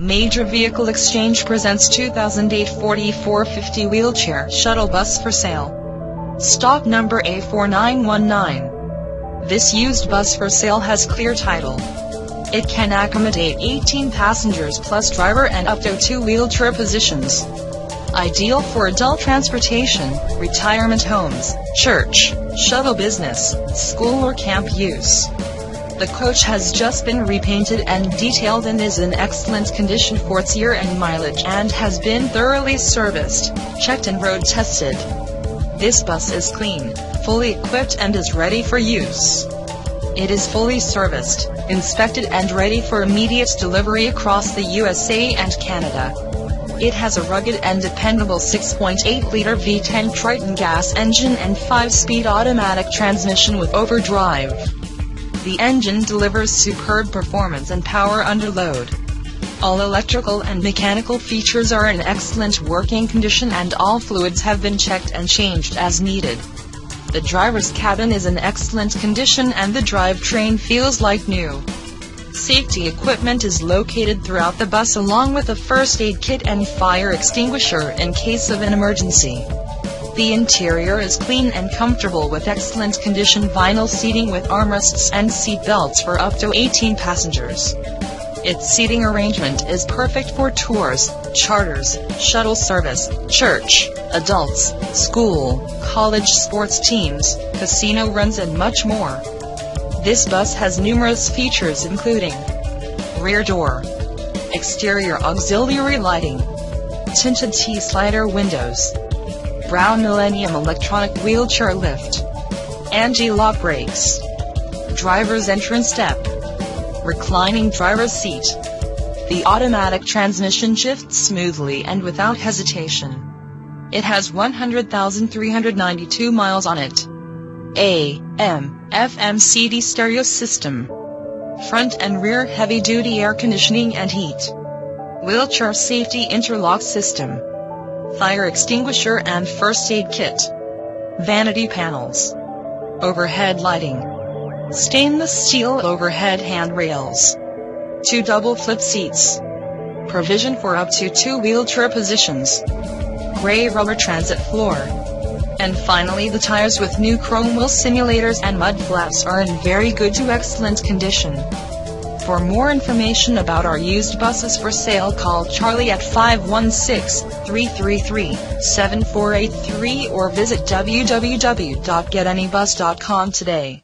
Major Vehicle Exchange presents 2008 4450 wheelchair shuttle bus for sale. Stock number A4919. This used bus for sale has clear title. It can accommodate 18 passengers plus driver and up to two wheelchair positions. Ideal for adult transportation, retirement homes, church, shuttle business, school or camp use. The coach has just been repainted and detailed and is in excellent condition for its year and mileage and has been thoroughly serviced, checked and road tested. This bus is clean, fully equipped and is ready for use. It is fully serviced, inspected and ready for immediate delivery across the USA and Canada. It has a rugged and dependable 6.8-liter V10 Triton gas engine and 5-speed automatic transmission with overdrive. The engine delivers superb performance and power under load. All electrical and mechanical features are in excellent working condition and all fluids have been checked and changed as needed. The driver's cabin is in excellent condition and the drivetrain feels like new. Safety equipment is located throughout the bus along with a first aid kit and fire extinguisher in case of an emergency. The interior is clean and comfortable with excellent condition vinyl seating with armrests and seat belts for up to 18 passengers. Its seating arrangement is perfect for tours, charters, shuttle service, church, adults, school, college sports teams, casino runs and much more. This bus has numerous features including rear door, exterior auxiliary lighting, tinted T-slider windows, Braun Millennium electronic wheelchair lift. Anti-lock brakes. Driver's entrance step. Reclining driver's seat. The automatic transmission shifts smoothly and without hesitation. It has 100,392 miles on it. AM, FM CD stereo system. Front and rear heavy duty air conditioning and heat. Wheelchair safety interlock system fire extinguisher and first aid kit, vanity panels, overhead lighting, stainless steel overhead handrails, two double flip seats, provision for up to two wheelchair positions, gray rubber transit floor, and finally the tires with new chrome wheel simulators and mud flaps are in very good to excellent condition. For more information about our used buses for sale call Charlie at 516-333-7483 or visit www.getabus.com today.